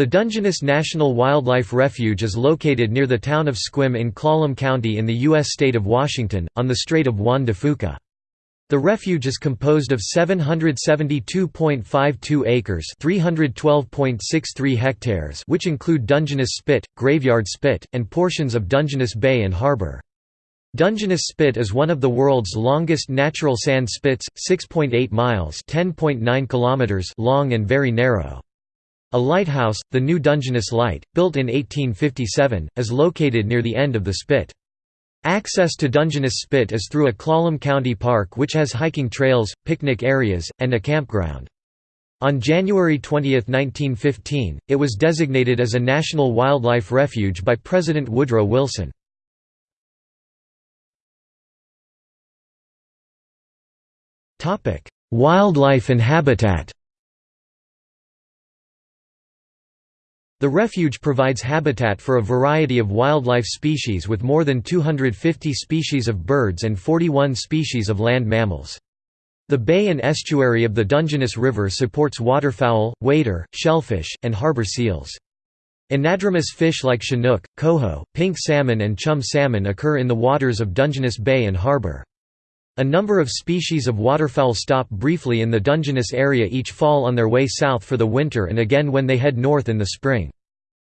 The Dungeness National Wildlife Refuge is located near the town of Sequim in Clallam County in the U.S. state of Washington, on the Strait of Juan de Fuca. The refuge is composed of 772.52 acres (312.63 hectares) which include Dungeness Spit, Graveyard Spit, and portions of Dungeness Bay and Harbor. Dungeness Spit is one of the world's longest natural sand spits, 6.8 miles (10.9 kilometers) long and very narrow. A lighthouse, the New Dungeness Light, built in 1857, is located near the end of the spit. Access to Dungeness Spit is through a Clallam County Park which has hiking trails, picnic areas, and a campground. On January 20, 1915, it was designated as a National Wildlife Refuge by President Woodrow Wilson. Wildlife and habitat The refuge provides habitat for a variety of wildlife species with more than 250 species of birds and 41 species of land mammals. The bay and estuary of the Dungeness River supports waterfowl, wader, shellfish, and harbor seals. Anadromous fish like chinook, coho, pink salmon and chum salmon occur in the waters of Dungeness Bay and harbor. A number of species of waterfowl stop briefly in the Dungeness area each fall on their way south for the winter and again when they head north in the spring.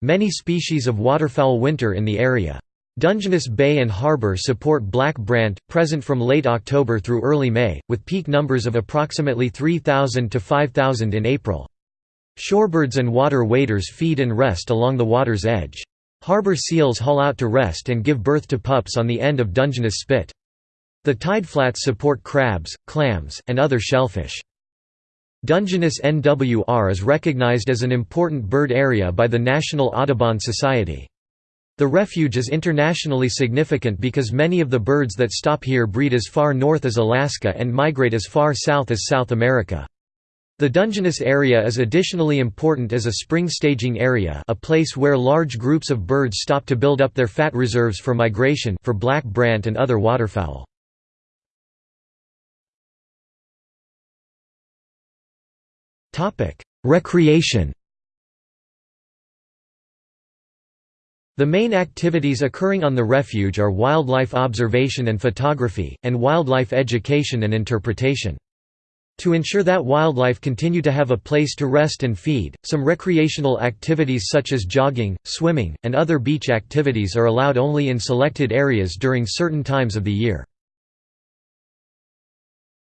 Many species of waterfowl winter in the area. Dungeness Bay and Harbor support black brant, present from late October through early May, with peak numbers of approximately 3,000 to 5,000 in April. Shorebirds and water waders feed and rest along the water's edge. Harbor seals haul out to rest and give birth to pups on the end of Dungeness Spit. The tideflats support crabs, clams, and other shellfish. Dungeness NWR is recognized as an important bird area by the National Audubon Society. The refuge is internationally significant because many of the birds that stop here breed as far north as Alaska and migrate as far south as South America. The Dungeness area is additionally important as a spring staging area a place where large groups of birds stop to build up their fat reserves for migration for black brant and other waterfowl. Recreation The main activities occurring on the refuge are wildlife observation and photography, and wildlife education and interpretation. To ensure that wildlife continue to have a place to rest and feed, some recreational activities such as jogging, swimming, and other beach activities are allowed only in selected areas during certain times of the year.